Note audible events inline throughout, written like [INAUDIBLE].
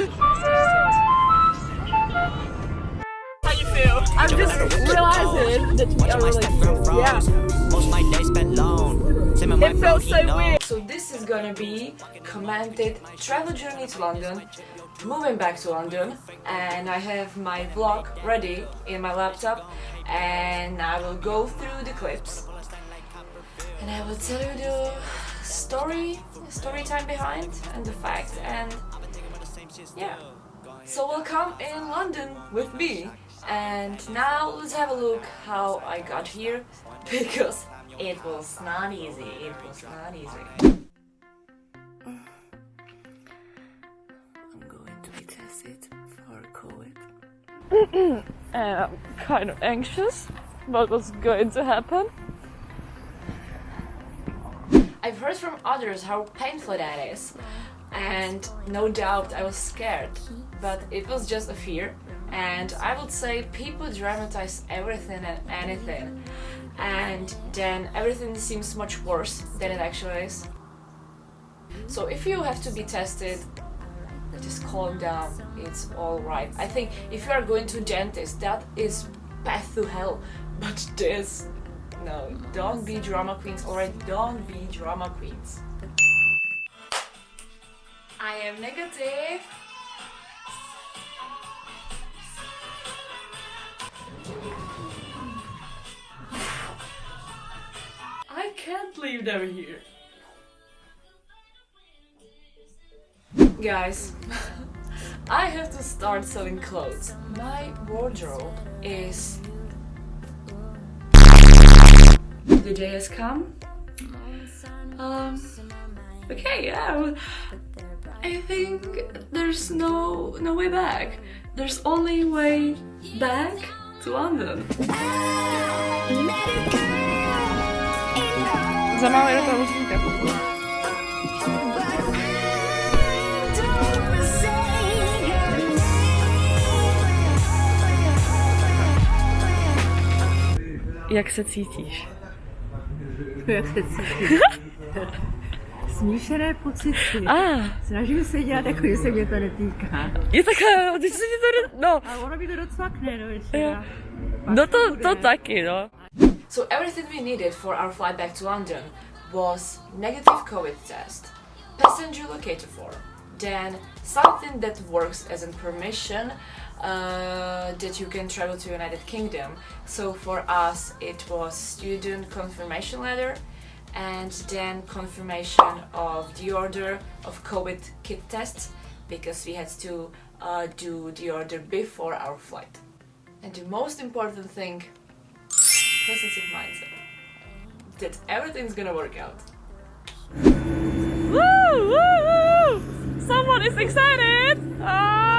How you feel? I'm just realizing that we are really here. Yeah. Most my days spent alone. Same with my It feels bro, he so weird. So this is gonna be commented travel journey to London, moving back to London, and I have my vlog ready in my laptop, and I will go through the clips, and I will tell you the story, story time behind, and the fact, and yeah. So welcome in London with me. And now let's have a look how I got here [LAUGHS] because it was not easy. It was not easy. [SIGHS] I'm going to be tested for COVID. and [CLEARS THROAT] uh, I'm kind of anxious about what's going to happen. I've heard from others how painful that is, and no doubt I was scared, but it was just a fear. And I would say people dramatize everything and anything, and then everything seems much worse than it actually is. So if you have to be tested, just calm down. It's all right. I think if you are going to dentist, that is path to hell. [LAUGHS] But this, no, don't be drama queens. Alright, don't be drama queens. I am negative. I can't leave them here. Guys, [LAUGHS] I have to start selling clothes. My wardrobe is. The day has come. Um. Okay, yeah. Well, I think there's no no way back. There's only way back to London. Za małe do tego Jak se cítíš? Jak se cítím? [LAUGHS] Smíšené pocity. A, Snažím se dělat jako, že se mě to netýká. je takhle, ty se mi to, no, Ale ono mi to docvakne, no ještě. No to, to taky, no. So everything we needed for our flight back to London was negative COVID test, passenger locator form, then something that works as a permission uh, that you can travel to United Kingdom. So for us it was student confirmation letter and then confirmation of the order of COVID kit test because we had to uh, do the order before our flight. And the most important thing positive mindset that everything's gonna work out. Woo! Woo! Woo! Someone is excited! Uh,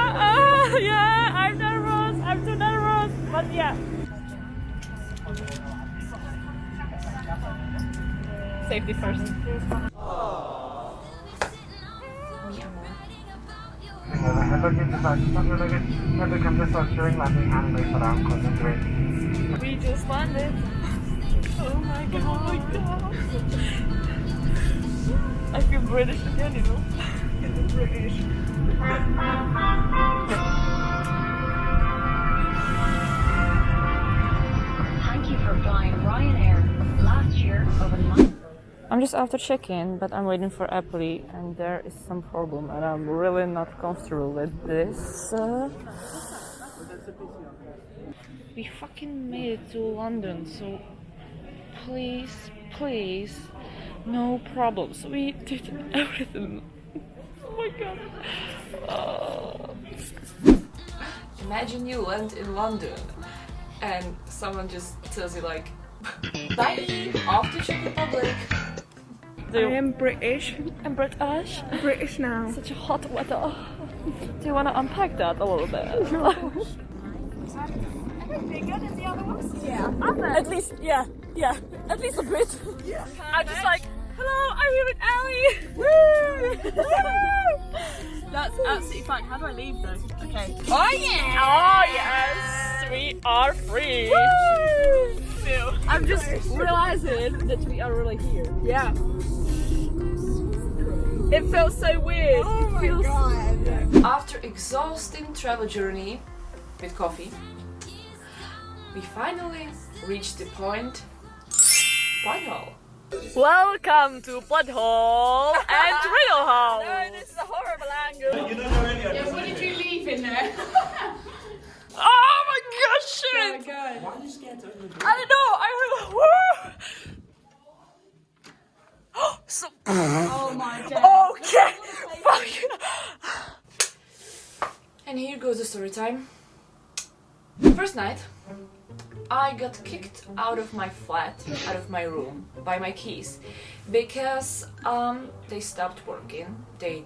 our concentrate. We just landed. Oh my god. Oh my god. I feel British again, you know. British. Thank you for flying Ryanair. Last year, over nine. I'm just after check-in, but I'm waiting for Apple, and there is some problem, and I'm really not comfortable with this. Uh, we fucking made it to London, so please, please, no problems. We did everything. [LAUGHS] Oh my god. Uh, Imagine you land in London, and someone just tells you like, [LAUGHS] "Bye, I am British. I'm British. British now. Such a hot weather. Do you want to unpack that a little bit? [LAUGHS] At least, yeah, yeah, at least a bit. I'm just like, hello, I'm here with Ali. [LAUGHS] That's absolutely fine. How do I leave though? Okay. Oh, oh yeah! Oh yes! We are free! I'm just realizing that we are really here. Yeah. It felt so weird. Oh it feels After exhausting travel journey with coffee, we finally reached the point Butthole. Welcome to Bloodhole [LAUGHS] and Riddle Hole. No, this is a horrible angle. You don't know any of What did you leave in there? oh my gosh, oh shit! Why are you scared to open the door? I don't know. I heard. [LAUGHS] [GASPS] so, Oh my god. okay. [LAUGHS] Fuck. And here goes the story time. First night, I got kicked out of my flat, out of my room, by my keys because um, they stopped working. They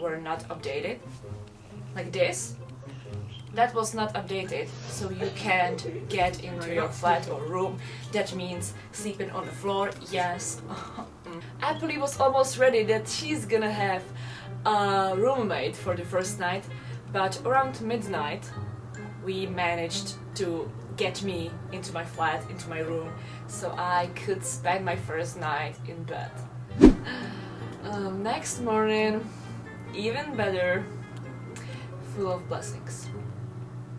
were not updated. Like this. That was not updated, so you can't get into your flat or room. That means sleeping on the floor, yes. [LAUGHS] Apple was almost ready that she's gonna have a roommate for the first night, but around midnight we managed to get me into my flat, into my room, so I could spend my first night in bed. [SIGHS] Um, next morning, even better, full of blessings.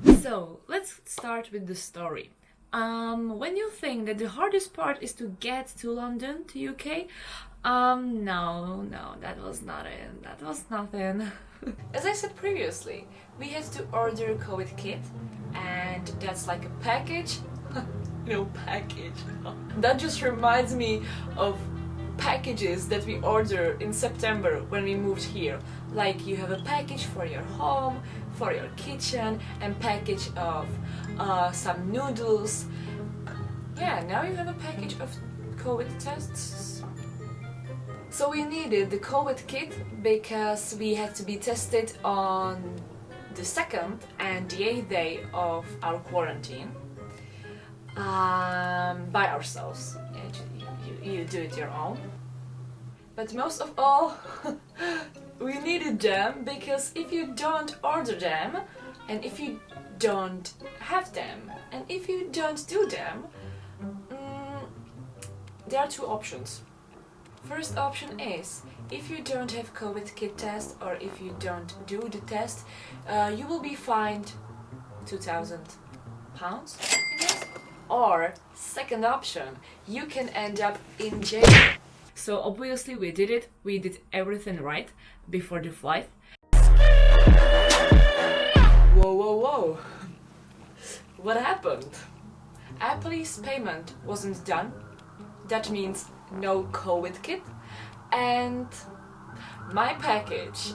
So let's start with the story. Um, when you think that the hardest part is to get to London, to UK, um, no, no, that was not it. That was nothing. [LAUGHS] As I said previously, we had to order COVID kit, and that's like a package. [LAUGHS] no package. [LAUGHS] that just reminds me of packages that we ordered in September when we moved here. Like you have a package for your home, for your kitchen, and package of uh, some noodles. Yeah, now you have a package of COVID tests. So we needed the COVID kit because we had to be tested on the second and the eighth day of our quarantine um, by ourselves. You, you, you do it your own. But most of all, [LAUGHS] we needed them because if you don't order them, and if you don't have them, and if you don't do them, mm, there are two options. First option is if you don't have COVID kit test or if you don't do the test, uh, you will be fined 2,000 pounds, Or second option, you can end up in jail. So obviously we did it. We did everything right before the flight. Whoa, whoa, whoa! What happened? Apple's payment wasn't done. That means no COVID kit, and my package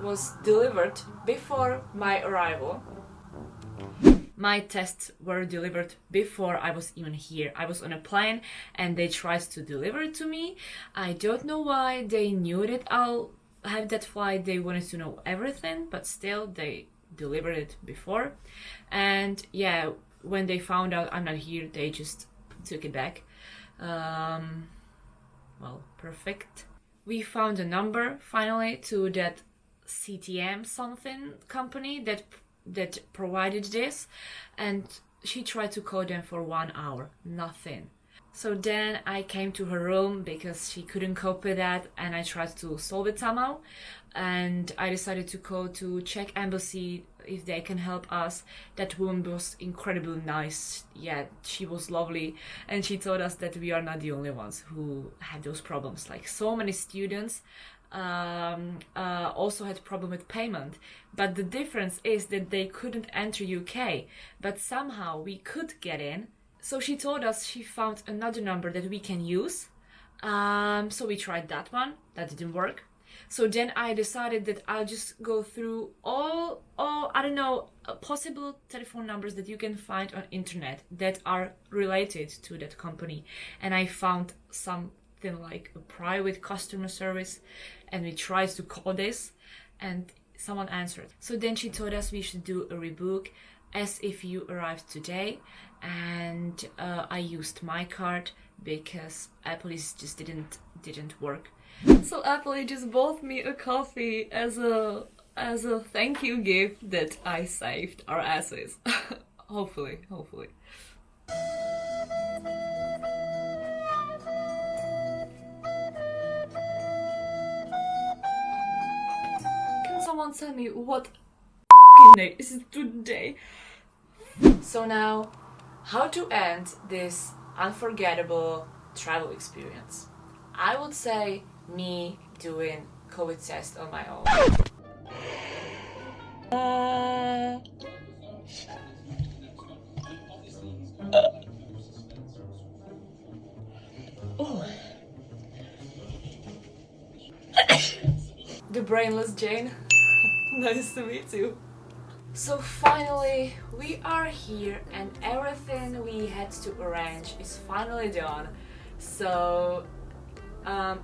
was delivered before my arrival. My tests were delivered before I was even here. I was on a plane and they tried to deliver it to me. I don't know why they knew that I'll have that flight. They wanted to know everything, but still they delivered it before. And yeah, when they found out I'm not here, they just took it back. Um, well, perfect. We found a number finally to that CTM something company that that provided this, and she tried to call them for one hour, nothing. So then I came to her room because she couldn't cope with that, and I tried to solve it somehow. And I decided to call to Czech embassy if they can help us. That woman was incredibly nice. Yeah, she was lovely, and she told us that we are not the only ones who had those problems. Like so many students um, uh, also had problem with payment, but the difference is that they couldn't enter UK, but somehow we could get in. So she told us she found another number that we can use. Um, so we tried that one. That didn't work. So then I decided that I'll just go through all, all I don't know, uh, possible telephone numbers that you can find on internet that are related to that company, and I found something like a private customer service, and we tried to call this, and someone answered. So then she told us we should do a rebook as if you arrived today, and uh, I used my card because Apple just didn't didn't work. So Apple just bought me a coffee as a as a thank you gift that I saved our asses. [LAUGHS] hopefully, hopefully. Someone tell me what [LAUGHS] day is it today? So now, how to end this unforgettable travel experience? I would say me doing COVID test on my own. Uh. Oh. the brainless Jane. [LAUGHS] nice to meet you. So finally, we are here and everything we had to arrange is finally done. So um,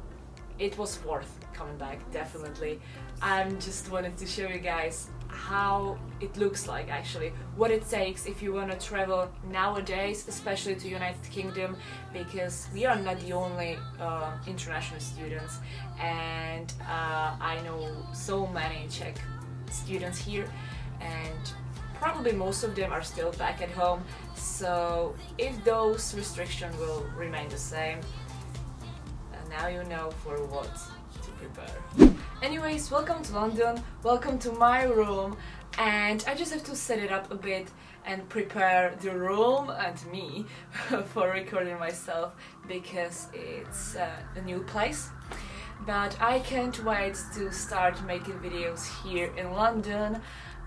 it was worth coming back, definitely. I just wanted to show you guys how it looks like actually, what it takes if you want to travel nowadays, especially to United Kingdom, because we are not the only uh, international students and uh, I know so many Czech students here and probably most of them are still back at home so if those restrictions will remain the same now you know for what to prepare. Anyways, welcome to London, welcome to my room and I just have to set it up a bit and prepare the room and me [LAUGHS] for recording myself because it's uh, a new place but I can't wait to start making videos here in London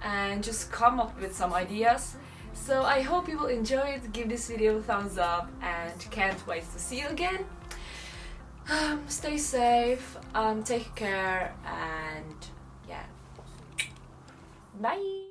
and just come up with some ideas so I hope you will enjoy it, give this video a thumbs up and can't wait to see you again um, stay safe, um, take care, and yeah. Bye!